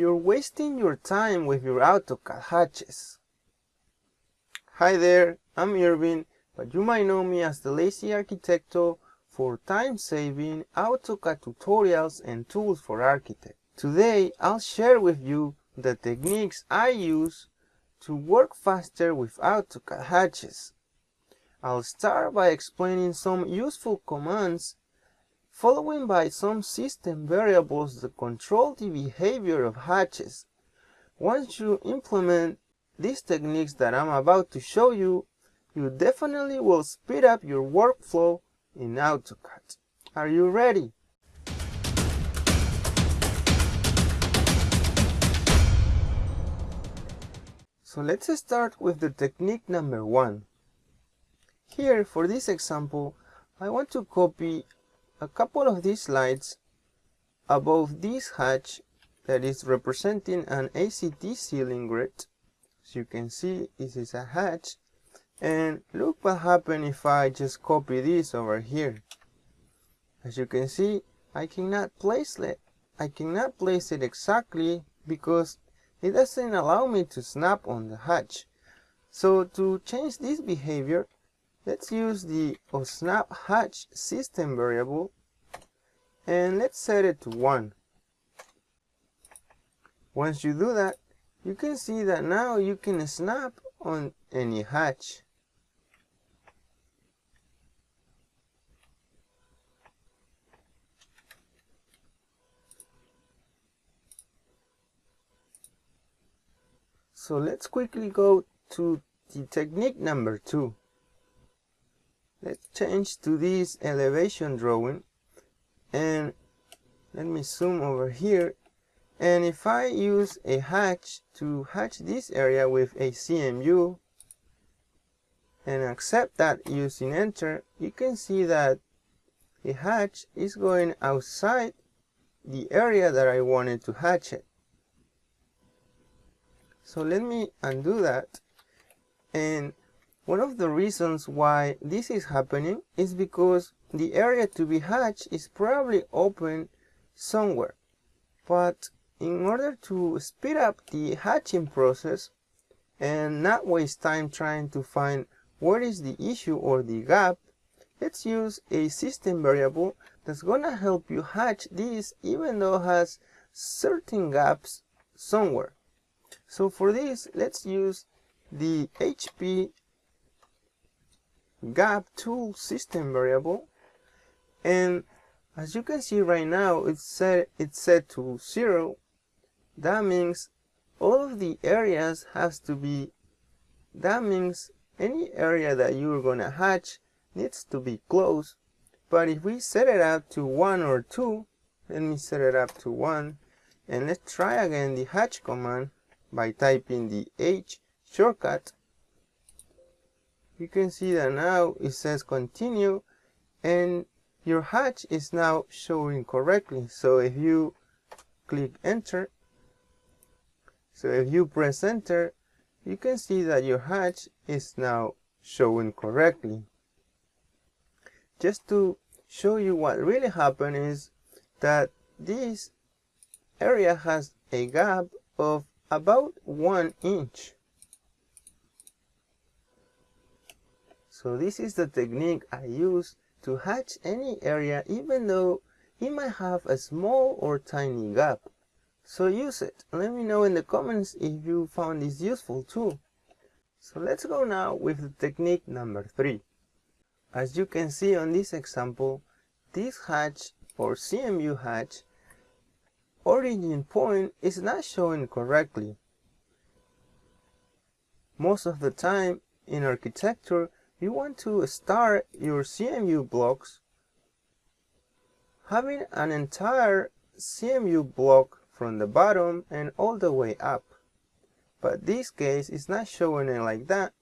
You're wasting your time with your AutoCAD hatches. Hi there, I'm Irvin, but you might know me as the Lazy Arquitecto for time-saving AutoCAD tutorials and tools for architects. Today, I'll share with you the techniques I use to work faster with AutoCAD hatches. I'll start by explaining some useful commands following by some system variables that control the behavior of hatches. Once you implement these techniques that I'm about to show you, you definitely will speed up your workflow in AutoCAD. Are you ready? So let's start with the technique number one. Here, for this example, I want to copy a couple of these slides above this hatch that is representing an ACT ceiling grid. As you can see, this is a hatch. And look what happened if I just copy this over here. As you can see, I cannot place it. I cannot place it exactly because it doesn't allow me to snap on the hatch. So to change this behavior, let's use the snap hatch system variable and let's set it to 1. Once you do that, you can see that now you can snap on any hatch. So let's quickly go to the technique number two. Let's change to this elevation drawing. And let me zoom over here. And if I use a hatch to hatch this area with a CMU and accept that using enter you can see that the hatch is going outside the area that I wanted to hatch it. So let me undo that. And one of the reasons why this is happening is because the area to be hatched is probably open somewhere. But in order to speed up the hatching process and not waste time trying to find where is the issue or the gap, let's use a system variable that's gonna help you hatch this even though it has certain gaps somewhere. So for this, let's use the HP gap tool system variable. And as you can see right now it's set it's set to zero. That means all of the areas has to be that means any area that you're gonna hatch needs to be closed. But if we set it up to one or two let me set it up to one and let's try again the hatch command by typing the H shortcut you can see that now it says continue and your hatch is now showing correctly. So if you click enter so if you press enter you can see that your hatch is now showing correctly. Just to show you what really happened is that this area has a gap of about one inch so this is the technique I use to hatch any area even though it might have a small or tiny gap. So use it. Let me know in the comments if you found this useful too. So let's go now with the technique number 3. As you can see on this example, this hatch or CMU hatch origin point is not showing correctly. Most of the time in architecture you want to start your CMU blocks having an entire CMU block from the bottom and all the way up. But this case is not showing it like that.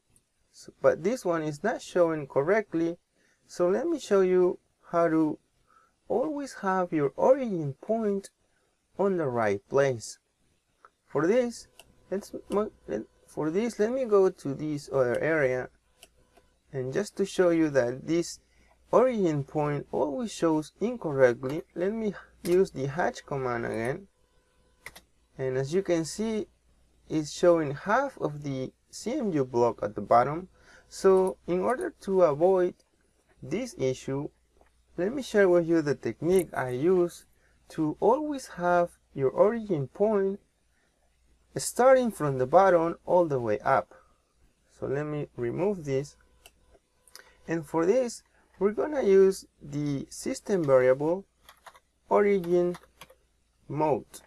So, but this one is not showing correctly. So let me show you how to always have your origin point on the right place. For this, let's for this let me go to this other area and just to show you that this origin point always shows incorrectly, let me use the hatch command again. and as you can see it's showing half of the CMU block at the bottom. So in order to avoid this issue let me share with you the technique I use to always have your origin point starting from the bottom all the way up. So let me remove this and for this we're gonna use the system variable origin mode.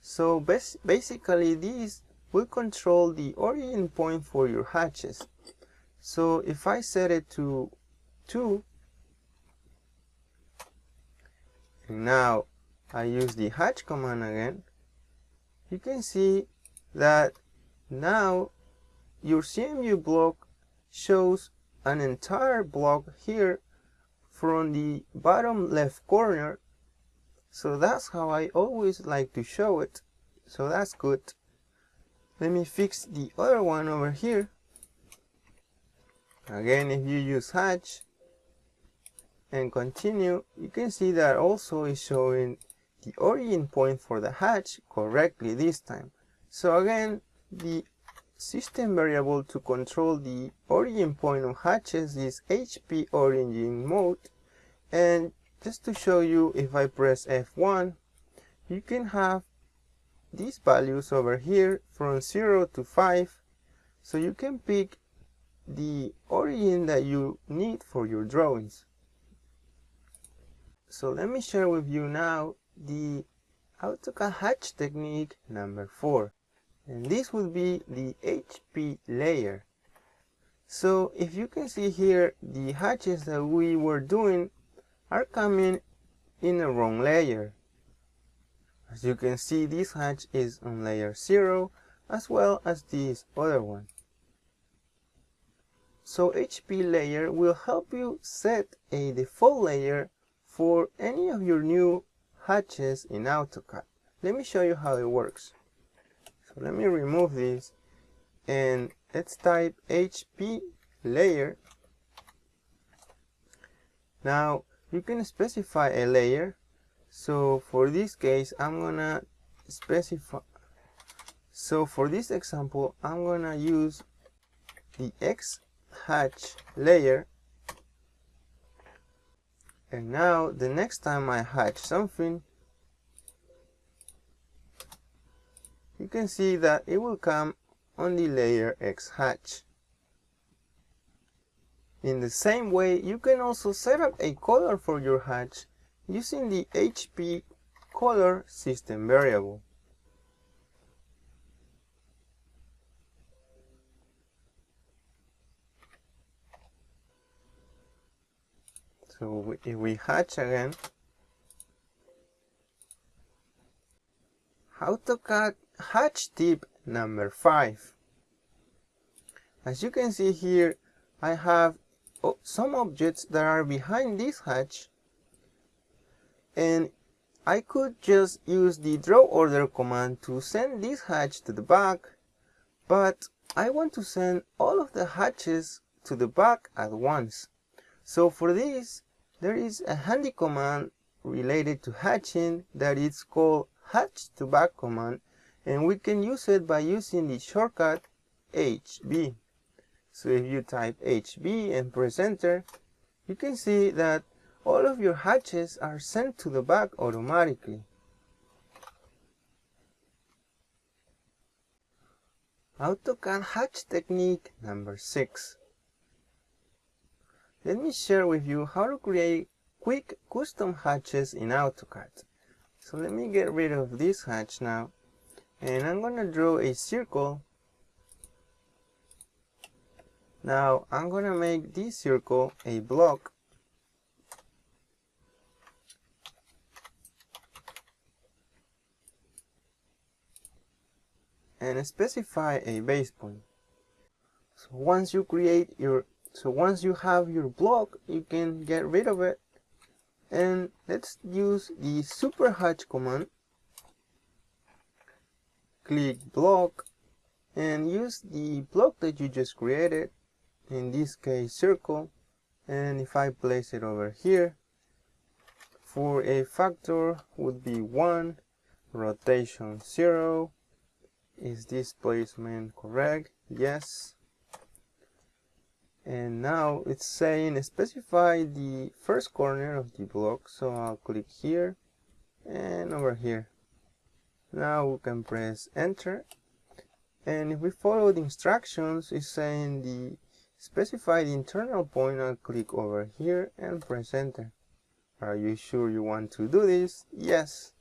So bas basically this will control the origin point for your hatches. So if I set it to 2 and now I use the hatch command again you can see that now your CMU block shows an entire block here from the bottom left corner. So that's how I always like to show it. So that's good. Let me fix the other one over here. Again if you use hatch and continue you can see that also is showing the origin point for the hatch correctly this time. So again the system variable to control the origin point of hatches is HP origin mode. And just to show you if I press F1 you can have these values over here from 0 to 5 so you can pick the origin that you need for your drawings. So let me share with you now the AutoCAD hatch technique number 4 and this would be the HP layer. So if you can see here the hatches that we were doing are coming in the wrong layer. As you can see this hatch is on layer 0 as well as this other one. So HP layer will help you set a default layer for any of your new hatches in AutoCAD. Let me show you how it works so let me remove this and let's type HP layer. Now you can specify a layer. So for this case I'm gonna specify so for this example I'm gonna use the X hatch layer. And now the next time I hatch something you can see that it will come on the layer X hatch. In the same way you can also set up a color for your hatch using the HP color system variable. So if we hatch again, AutoCAD hatch tip number 5. As you can see here, I have oh, some objects that are behind this hatch and I could just use the draw order command to send this hatch to the back but I want to send all of the hatches to the back at once. So for this there is a handy command related to hatching that is called hatch to back command and we can use it by using the shortcut HB. So if you type HB and press enter, you can see that all of your hatches are sent to the back automatically. AutoCAD hatch technique number 6 let me share with you how to create quick custom hatches in AutoCAD. So let me get rid of this hatch now and I'm gonna draw a circle. Now I'm gonna make this circle a block and specify a base point. So once you create your so once you have your block you can get rid of it and let's use the super hatch command click block and use the block that you just created in this case circle. And if I place it over here for a factor would be 1 rotation 0 is this placement correct? Yes. And now it's saying specify the first corner of the block. So I'll click here and over here now we can press enter. And if we follow the instructions it's saying the specify the internal point I'll click over here and press enter. Are you sure you want to do this? Yes.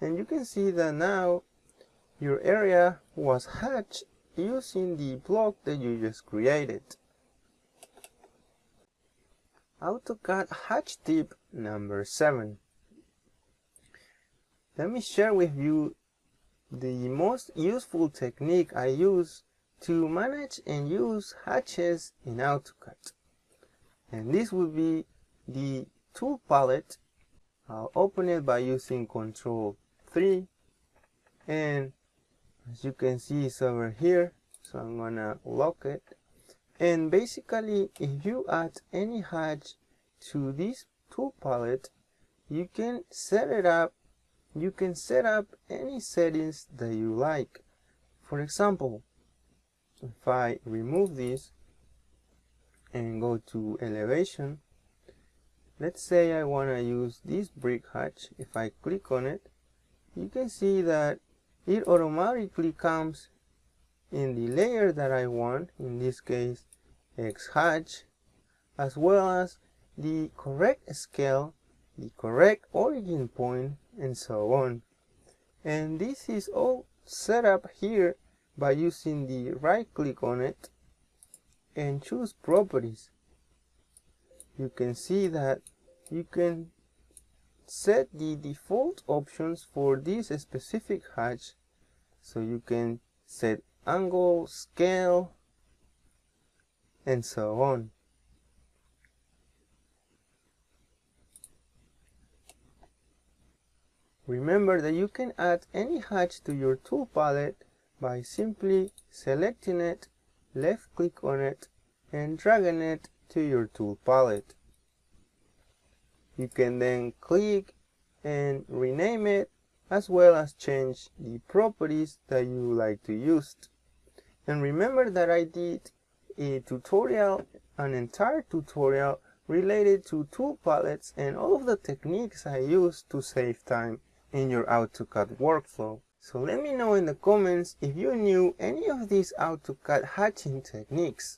And you can see that now your area was hatched using the block that you just created. AutoCAD hatch tip number 7 let me share with you the most useful technique I use to manage and use hatches in AutoCAD. And this will be the tool palette. Uh, I'll open it by using Control 3 and as you can see it's over here so I'm gonna lock it and basically if you add any hatch to this tool palette you can set it up you can set up any settings that you like. For example, if I remove this and go to elevation, let's say I want to use this brick hatch. If I click on it, you can see that it automatically comes in the layer that I want, in this case X hatch, as well as the correct scale, the correct origin point and so on. And this is all set up here by using the right click on it and choose properties. You can see that you can set the default options for this specific hatch so you can set angle, scale, and so on. Remember that you can add any hatch to your tool palette by simply selecting it, left click on it, and dragging it to your tool palette. You can then click and rename it as well as change the properties that you like to use. And remember that I did a tutorial, an entire tutorial related to tool palettes and all of the techniques I use to save time in your AutoCAD workflow. So let me know in the comments if you knew any of these AutoCAD hatching techniques.